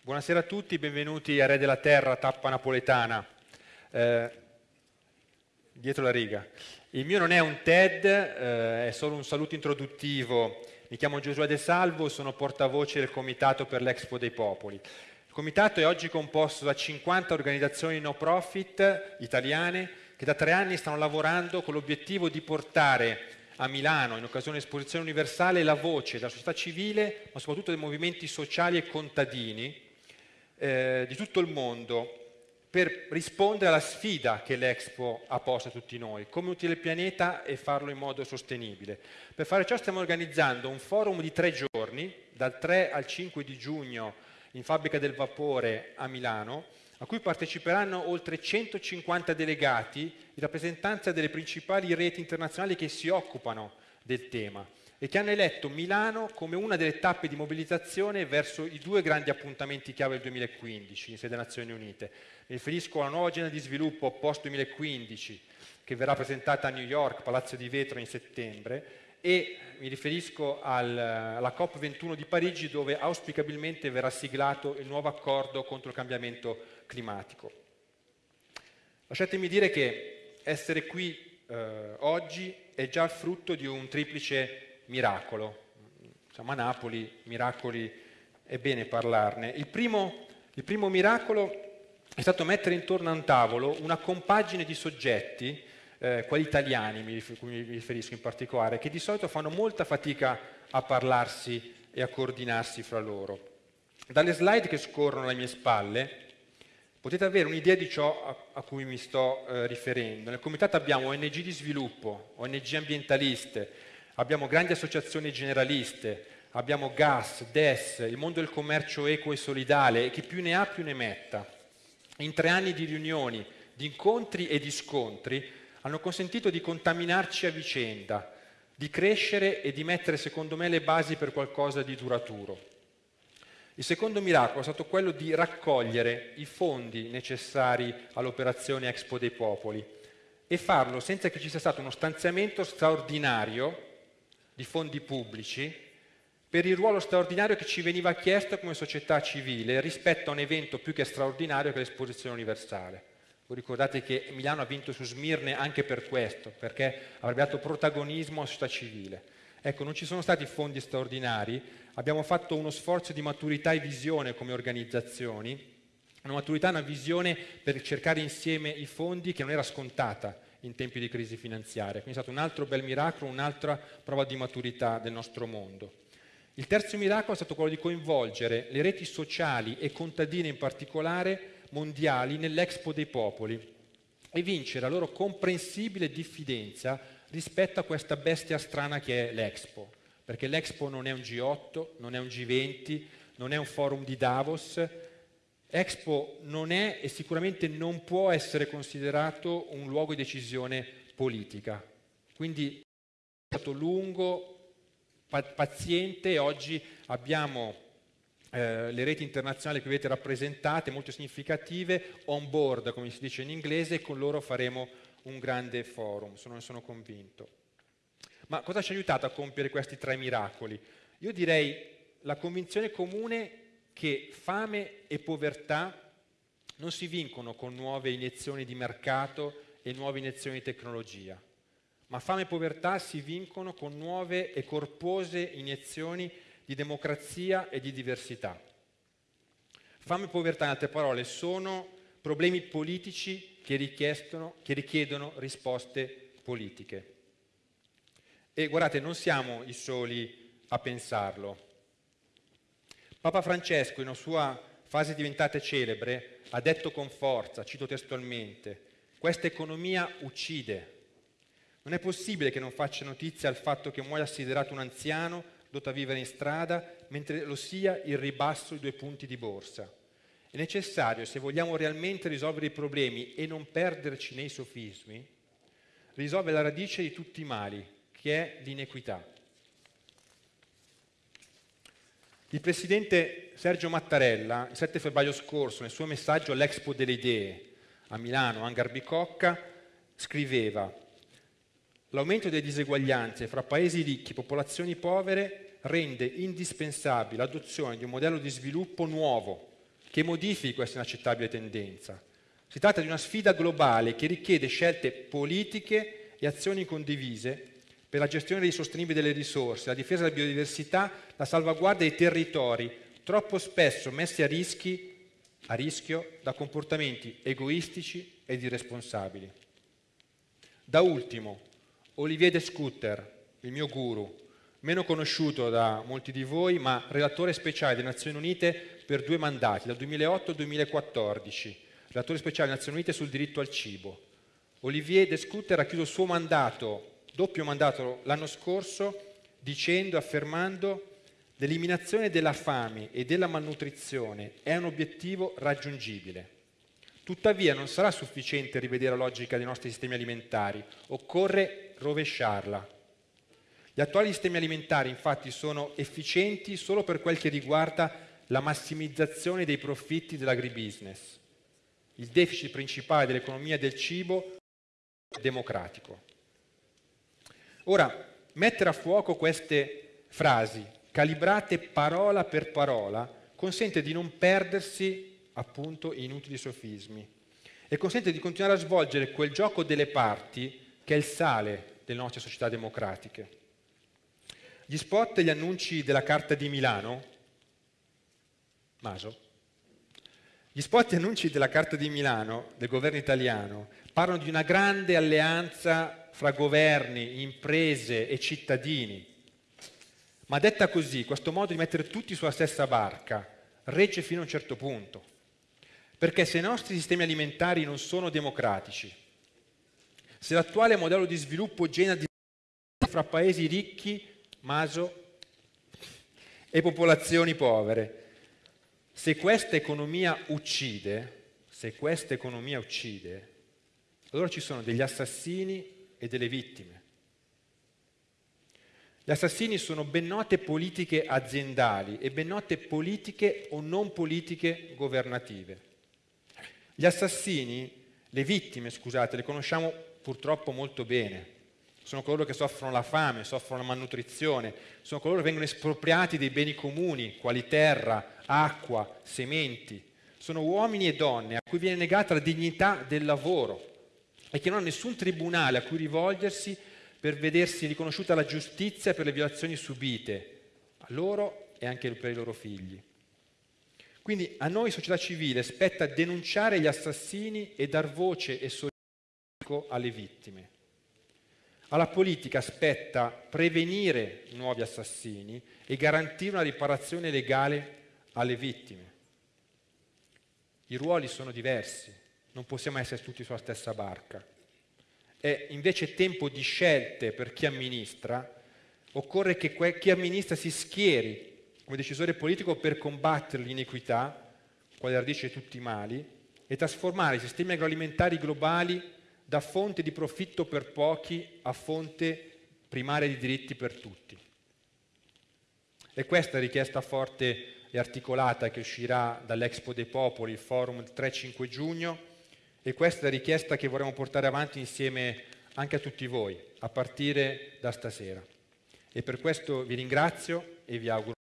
Buonasera a tutti, benvenuti a Re della Terra, tappa napoletana. Eh, dietro la riga. Il mio non è un TED, eh, è solo un saluto introduttivo. Mi chiamo Giosuè De Salvo, sono portavoce del Comitato per l'Expo dei Popoli. Il comitato è oggi composto da 50 organizzazioni no profit italiane che da tre anni stanno lavorando con l'obiettivo di portare a Milano, in occasione dell'esposizione universale, la voce della società civile, ma soprattutto dei movimenti sociali e contadini eh, di tutto il mondo per rispondere alla sfida che l'Expo ha posto a tutti noi, come utile il pianeta e farlo in modo sostenibile. Per fare ciò stiamo organizzando un forum di tre giorni, dal 3 al 5 di giugno in Fabbrica del Vapore a Milano, a cui parteciperanno oltre 150 delegati in rappresentanza delle principali reti internazionali che si occupano del tema e che hanno eletto Milano come una delle tappe di mobilitazione verso i due grandi appuntamenti chiave del 2015 in sede Nazioni Unite. Mi riferisco alla nuova agenda di sviluppo post 2015 che verrà presentata a New York, Palazzo di Vetro in settembre e mi riferisco al, alla COP21 di Parigi dove auspicabilmente verrà siglato il nuovo accordo contro il cambiamento climatico. Lasciatemi dire che essere qui eh, oggi è già frutto di un triplice miracolo. Siamo a Napoli, miracoli è bene parlarne. Il primo, il primo miracolo è stato mettere intorno a un tavolo una compagine di soggetti, eh, quelli italiani mi riferisco in particolare, che di solito fanno molta fatica a parlarsi e a coordinarsi fra loro. Dalle slide che scorrono alle mie spalle potete avere un'idea di ciò a, a cui mi sto eh, riferendo. Nel comitato abbiamo ONG di sviluppo, ONG ambientaliste, abbiamo grandi associazioni generaliste, abbiamo GAS, DES, il mondo del commercio equo e solidale e chi più ne ha più ne metta. In tre anni di riunioni, di incontri e di scontri hanno consentito di contaminarci a vicenda, di crescere e di mettere secondo me le basi per qualcosa di duraturo. Il secondo miracolo è stato quello di raccogliere i fondi necessari all'operazione Expo dei Popoli e farlo senza che ci sia stato uno stanziamento straordinario di fondi pubblici per il ruolo straordinario che ci veniva chiesto come società civile rispetto a un evento più che straordinario che l'esposizione universale. Voi ricordate che Milano ha vinto su Smirne anche per questo, perché avrebbe dato protagonismo alla società civile. Ecco, non ci sono stati fondi straordinari, abbiamo fatto uno sforzo di maturità e visione come organizzazioni, una maturità e una visione per cercare insieme i fondi che non era scontata in tempi di crisi finanziaria. Quindi è stato un altro bel miracolo, un'altra prova di maturità del nostro mondo. Il terzo miracolo è stato quello di coinvolgere le reti sociali e contadine in particolare mondiali nell'Expo dei Popoli e vincere la loro comprensibile diffidenza rispetto a questa bestia strana che è l'Expo. Perché l'Expo non è un G8, non è un G20, non è un forum di Davos, Expo non è e sicuramente non può essere considerato un luogo di decisione politica. Quindi è stato lungo, paziente e oggi abbiamo eh, le reti internazionali che vedete rappresentate, molto significative, on board, come si dice in inglese, e con loro faremo un grande forum, sono, sono convinto. Ma cosa ci ha aiutato a compiere questi tre miracoli? Io direi la convinzione comune che fame e povertà non si vincono con nuove iniezioni di mercato e nuove iniezioni di tecnologia, ma fame e povertà si vincono con nuove e corpose iniezioni di democrazia e di diversità. Fame e povertà, in altre parole, sono problemi politici che, che richiedono risposte politiche. E guardate, non siamo i soli a pensarlo. Papa Francesco, in una sua fase diventata celebre, ha detto con forza, cito testualmente, questa economia uccide. Non è possibile che non faccia notizia al fatto che muoia assiderato un anziano dovuto a vivere in strada, mentre lo sia il ribasso di due punti di borsa. È necessario, se vogliamo realmente risolvere i problemi e non perderci nei sofismi, risolvere la radice di tutti i mali, che è l'inequità. Il presidente Sergio Mattarella, il 7 febbraio scorso, nel suo messaggio all'Expo delle Idee a Milano, Angar Bicocca, scriveva L'aumento delle diseguaglianze fra paesi ricchi e popolazioni povere rende indispensabile l'adozione di un modello di sviluppo nuovo, che modifichi questa inaccettabile tendenza. Si tratta di una sfida globale che richiede scelte politiche e azioni condivise per la gestione sostenibile delle risorse, la difesa della biodiversità, la salvaguardia dei territori, troppo spesso messi a, rischi, a rischio da comportamenti egoistici ed irresponsabili. Da ultimo, Olivier de Scutter, il mio guru, meno conosciuto da molti di voi, ma relatore speciale delle Nazioni Unite per due mandati, dal 2008 al 2014, relatore speciale delle Nazioni Unite sul diritto al cibo. Olivier de Scutter ha chiuso il suo mandato, doppio mandato l'anno scorso, dicendo, affermando l'eliminazione della fame e della malnutrizione è un obiettivo raggiungibile. Tuttavia non sarà sufficiente rivedere la logica dei nostri sistemi alimentari, occorre rovesciarla. Gli attuali sistemi alimentari infatti sono efficienti solo per quel che riguarda la massimizzazione dei profitti dell'agribusiness. Il deficit principale dell'economia del cibo è democratico. Ora, mettere a fuoco queste frasi, calibrate parola per parola, consente di non perdersi appunto in inutili sofismi e consente di continuare a svolgere quel gioco delle parti che è il sale delle nostre società democratiche. Gli spot e gli annunci della Carta di Milano, Maso, gli spot e annunci della Carta di Milano del governo italiano parlano di una grande alleanza fra governi, imprese e cittadini. Ma detta così, questo modo di mettere tutti sulla stessa barca regge fino a un certo punto. Perché se i nostri sistemi alimentari non sono democratici, se l'attuale modello di sviluppo genera fra paesi ricchi Maso e popolazioni povere. Se questa economia uccide, se questa economia uccide, allora ci sono degli assassini e delle vittime. Gli assassini sono ben note politiche aziendali e ben note politiche o non politiche governative. Gli assassini, le vittime, scusate, le conosciamo purtroppo molto bene sono coloro che soffrono la fame, soffrono la malnutrizione, sono coloro che vengono espropriati dei beni comuni, quali terra, acqua, sementi. Sono uomini e donne a cui viene negata la dignità del lavoro e che non hanno nessun tribunale a cui rivolgersi per vedersi riconosciuta la giustizia per le violazioni subite, a loro e anche per i loro figli. Quindi a noi, società civile, spetta denunciare gli assassini e dar voce e solidarietà alle vittime. Alla politica spetta prevenire nuovi assassini e garantire una riparazione legale alle vittime. I ruoli sono diversi, non possiamo essere tutti sulla stessa barca. È invece tempo di scelte per chi amministra, occorre che chi amministra si schieri come decisore politico per combattere l'iniquità, quale radice di tutti i mali, e trasformare i sistemi agroalimentari globali da fonte di profitto per pochi a fonte primaria di diritti per tutti. E questa richiesta forte e articolata che uscirà dall'Expo dei Popoli, il forum il 3-5 giugno, e questa è la richiesta che vorremmo portare avanti insieme anche a tutti voi, a partire da stasera. E per questo vi ringrazio e vi auguro